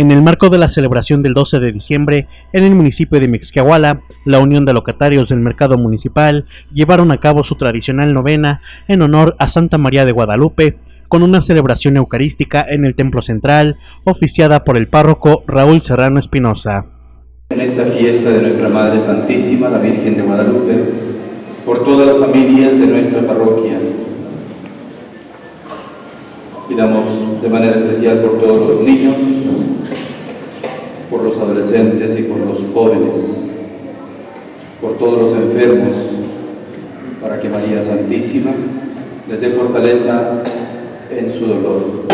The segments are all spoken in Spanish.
En el marco de la celebración del 12 de diciembre, en el municipio de Mixquiahuala, la Unión de Locatarios del Mercado Municipal llevaron a cabo su tradicional novena en honor a Santa María de Guadalupe, con una celebración eucarística en el Templo Central, oficiada por el párroco Raúl Serrano Espinosa. En esta fiesta de nuestra Madre Santísima, la Virgen de Guadalupe, por todas las familias de nuestra parroquia, pidamos de manera especial por todos los niños, por los adolescentes y por los jóvenes, por todos los enfermos, para que María Santísima les dé fortaleza en su dolor.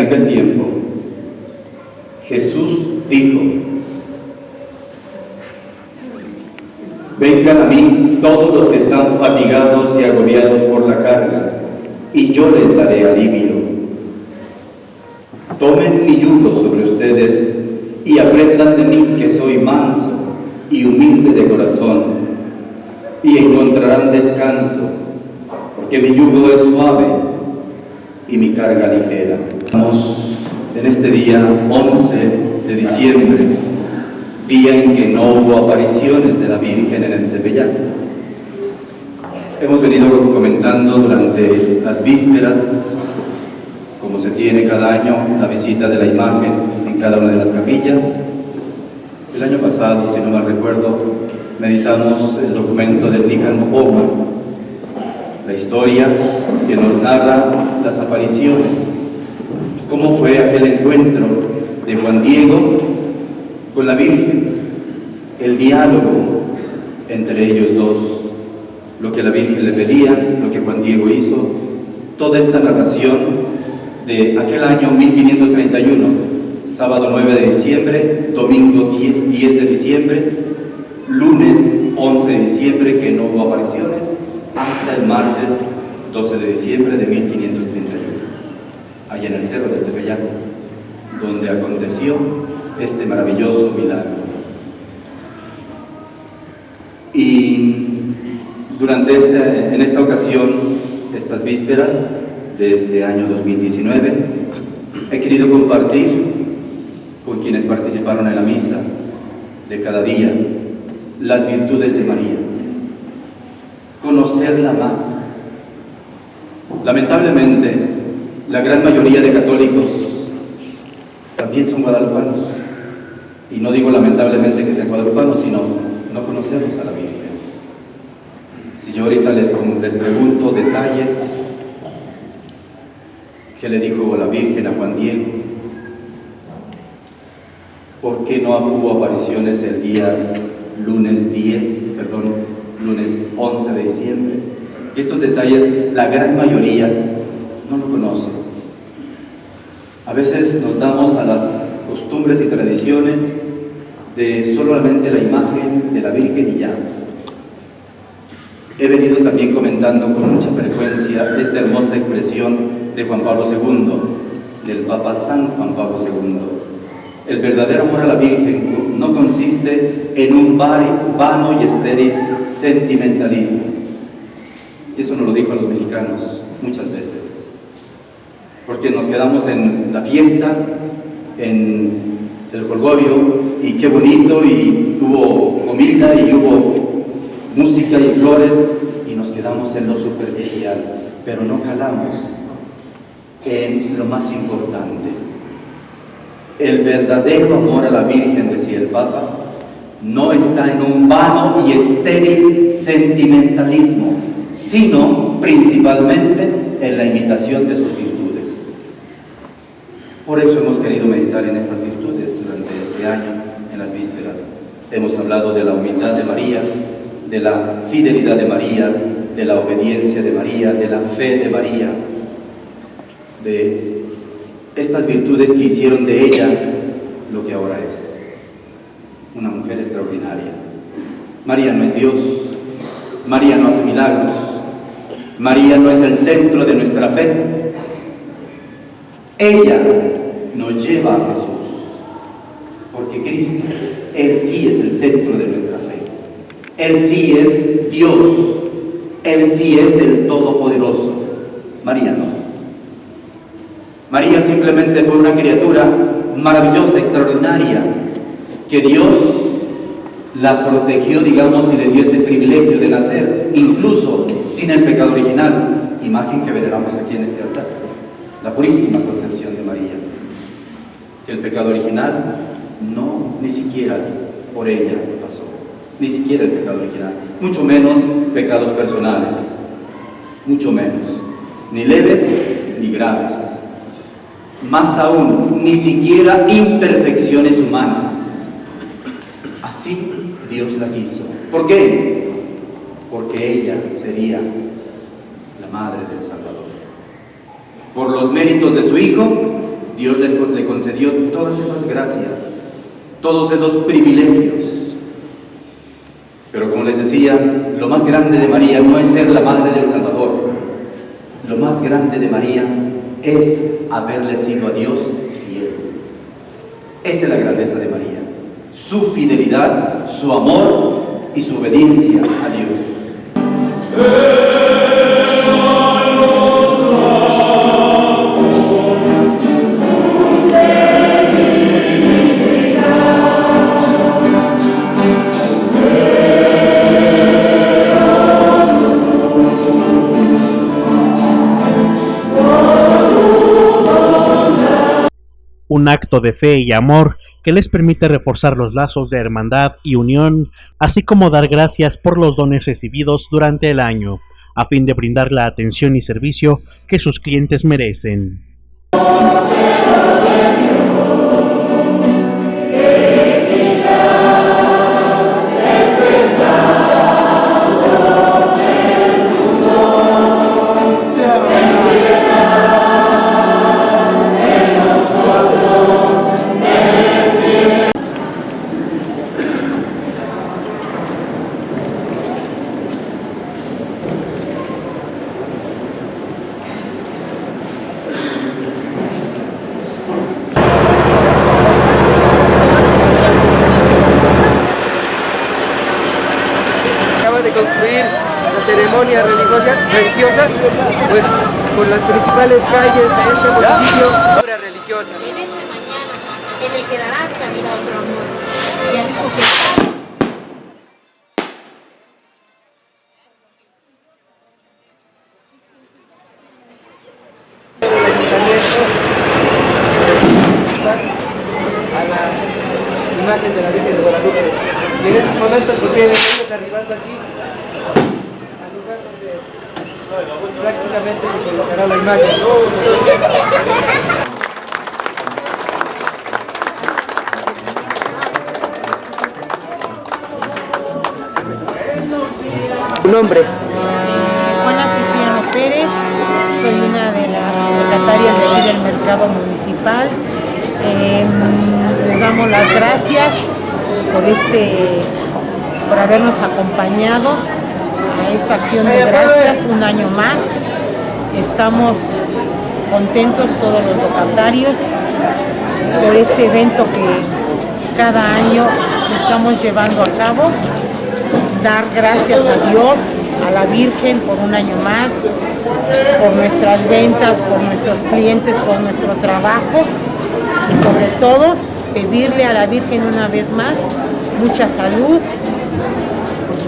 Aquel tiempo, Jesús dijo, Vengan a mí todos los que están fatigados y agobiados por la carga, y yo les daré alivio. Tomen mi yugo sobre ustedes y aprendan de mí que soy manso y humilde de corazón, y encontrarán descanso, porque mi yugo es suave y mi carga ligera. Estamos en este día 11 de diciembre día en que no hubo apariciones de la Virgen en el Tepeyac. Hemos venido comentando durante las vísperas, como se tiene cada año, la visita de la imagen en cada una de las capillas. El año pasado, si no mal recuerdo, meditamos el documento del Nican Mopoma, la historia que nos narra las apariciones, cómo fue aquel encuentro de Juan Diego con la Virgen, el diálogo entre ellos dos, lo que la Virgen le pedía, lo que Juan Diego hizo, toda esta narración de aquel año 1531, sábado 9 de diciembre, domingo 10 de diciembre, lunes 11 de diciembre, que no hubo apariciones, hasta el martes 12 de diciembre de 1531, allá en el Cerro del Tepeyac, donde este maravilloso milagro. Y durante este, en esta ocasión, estas vísperas de este año 2019, he querido compartir con quienes participaron en la misa de cada día las virtudes de María, conocerla más. Lamentablemente, la gran mayoría de católicos también son guadalupanos y no digo lamentablemente que sean guadalupanos, sino no conocemos a la Virgen. Si yo ahorita les, les pregunto detalles, ¿qué le dijo la Virgen a Juan Diego? ¿Por qué no hubo apariciones el día lunes 10, perdón, lunes 11 de diciembre? Estos detalles, la gran mayoría no lo conocen. A veces nos damos a las costumbres y tradiciones de solamente la imagen de la Virgen y ya. He venido también comentando con mucha frecuencia esta hermosa expresión de Juan Pablo II, del Papa San Juan Pablo II. El verdadero amor a la Virgen no consiste en un vano y estéril sentimentalismo. Eso nos lo dijo a los mexicanos muchas veces. Porque nos quedamos en la fiesta, en el colgorio y qué bonito y hubo comida y hubo música y flores y nos quedamos en lo superficial, pero no calamos en lo más importante. El verdadero amor a la Virgen, decía el Papa, no está en un vano y estéril sentimentalismo, sino principalmente en la imitación de sus. Por eso hemos querido meditar en estas virtudes durante este año, en las vísperas. Hemos hablado de la humildad de María, de la fidelidad de María, de la obediencia de María, de la fe de María, de estas virtudes que hicieron de ella lo que ahora es, una mujer extraordinaria. María no es Dios, María no hace milagros, María no es el centro de nuestra fe. Ella a Jesús, porque Cristo, Él sí es el centro de nuestra fe. Él sí es Dios, Él sí es el Todopoderoso. María no. María simplemente fue una criatura maravillosa, extraordinaria, que Dios la protegió, digamos, y le dio ese privilegio de nacer, incluso sin el pecado original, imagen que veneramos aquí en este altar, la purísima concepción de María, que el pecado original no, ni siquiera por ella pasó, ni siquiera el pecado original, mucho menos pecados personales, mucho menos, ni leves ni graves más aún, ni siquiera imperfecciones humanas. Así Dios la quiso. ¿Por qué? Porque ella sería la madre del Salvador. Por los méritos de su Hijo, Dios le concedió todas esas gracias, todos esos privilegios. Pero como les decía, lo más grande de María no es ser la madre del Salvador. Lo más grande de María es haberle sido a Dios fiel. Esa es la grandeza de María. Su fidelidad, su amor y su obediencia a Dios. Un acto de fe y amor que les permite reforzar los lazos de hermandad y unión, así como dar gracias por los dones recibidos durante el año, a fin de brindar la atención y servicio que sus clientes merecen. Religiosas, pues por las principales calles de este municipio. Obra religiosa. En ese mañana, en el que darás la vida a otro amor. Y al hijo que... a de la Virgen de Guadalupe. Y en estos momentos pues vienen ellos arribando aquí prácticamente se colocará la imagen. ¿Tu nombre? Juana Cipriano Pérez, soy una de las locatarias de aquí del mercado municipal. Em, les damos las gracias por este por habernos acompañado acción de gracias un año más. Estamos contentos todos los locatarios por este evento que cada año estamos llevando a cabo. Dar gracias a Dios, a la Virgen por un año más, por nuestras ventas, por nuestros clientes, por nuestro trabajo y sobre todo pedirle a la Virgen una vez más mucha salud,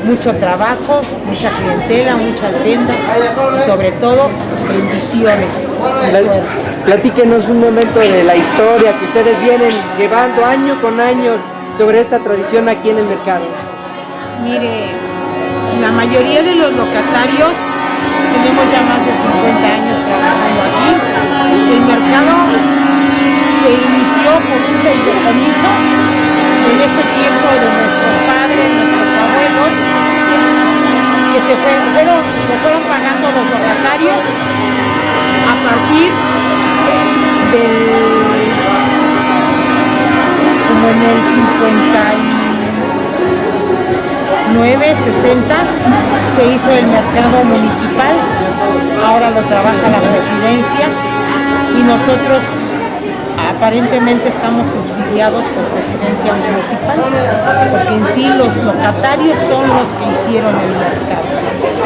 mucho trabajo, mucha clientela, muchas ventas y sobre todo bendiciones y suerte. Platíquenos un momento de la historia que ustedes vienen llevando año con año sobre esta tradición aquí en el mercado. Mire, la mayoría de los locatarios tenemos ya más de 50 años trabajando aquí. El mercado se inició por un fideicomiso en ese tiempo de nuestros padres, que se fueron pagando los locatarios a partir del como en el 59, 60 se hizo el mercado municipal, ahora lo trabaja la presidencia y nosotros aparentemente estamos subsidiados por presidencia municipal, porque en sí los locatarios son los que hicieron el mercado,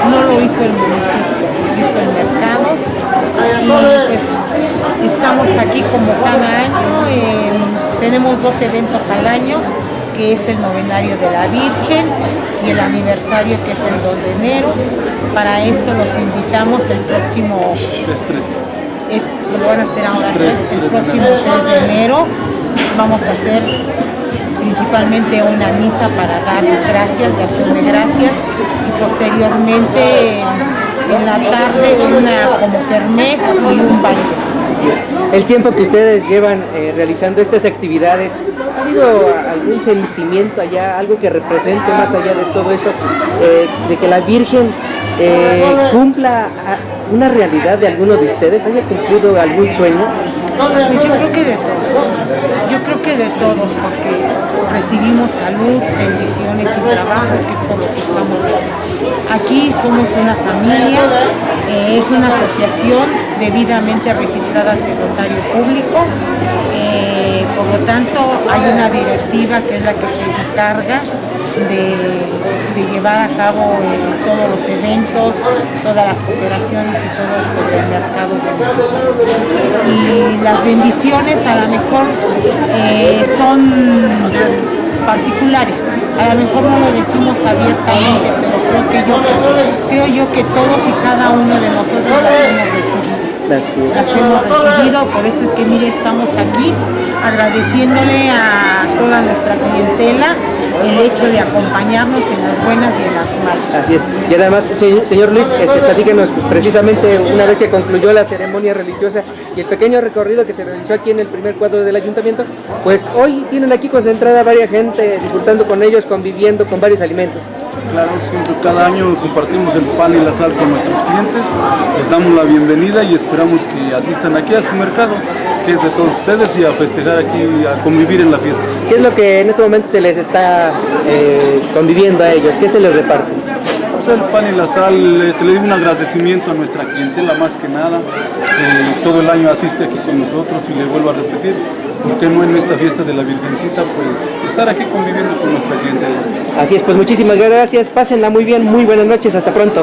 no lo hizo el municipio, lo hizo el mercado. Y pues estamos aquí como cada año, tenemos dos eventos al año, que es el novenario de la Virgen y el aniversario que es el 2 de enero. Para esto los invitamos el próximo es, lo van a hacer ahora, el próximo 3 de enero. Vamos a hacer principalmente una misa para dar gracias, de acción de gracias, y posteriormente en, en la tarde una como kermés y un baile. El tiempo que ustedes llevan eh, realizando estas actividades, ¿ha habido algún sentimiento allá, algo que represente más allá de todo esto, eh, de que la Virgen eh, cumpla a- una realidad de alguno de ustedes, haya cumplido algún sueño? Yo creo que de todos, yo creo que de todos, porque recibimos salud, bendiciones y trabajo, que es por lo que estamos aquí. Aquí somos una familia, eh, es una asociación debidamente registrada ante el público, eh, por lo tanto hay una directiva que es la que se encarga de, de llevar a cabo eh, todos los eventos, todas las cooperaciones y todo sobre el mercado municipal y las bendiciones a lo mejor eh, son particulares. A lo mejor no lo decimos abiertamente, pero creo que yo creo yo que todos y cada uno de nosotros las hemos recibido. Las hemos recibido, por eso es que mire, estamos aquí agradeciéndole a toda nuestra clientela el hecho de acompañarnos en las buenas y en las malas. Así es. Y además, se- señor Luis, este, platíquenos precisamente una vez que concluyó la ceremonia religiosa y el pequeño recorrido que se realizó aquí en el primer cuadro del ayuntamiento, pues hoy tienen aquí concentrada varias gente disfrutando con ellos, conviviendo con varios alimentos. Claro, siempre cada año compartimos el pan y la sal con nuestros clientes, les damos la bienvenida y esperamos que asistan aquí a su mercado, que es de todos ustedes, y a festejar aquí, a convivir en la fiesta. ¿Qué es lo que en este momento se les está eh, conviviendo a ellos? ¿Qué se les reparte? Pues el pan y la sal, eh, te le digo un agradecimiento a nuestra clientela más que nada, que todo el año asiste aquí con nosotros y le vuelvo a repetir, ¿por qué no en esta fiesta de la Virgencita, pues estar aquí conviviendo con nuestra clientela? Así es, pues muchísimas gracias, pásenla muy bien, muy buenas noches, hasta pronto.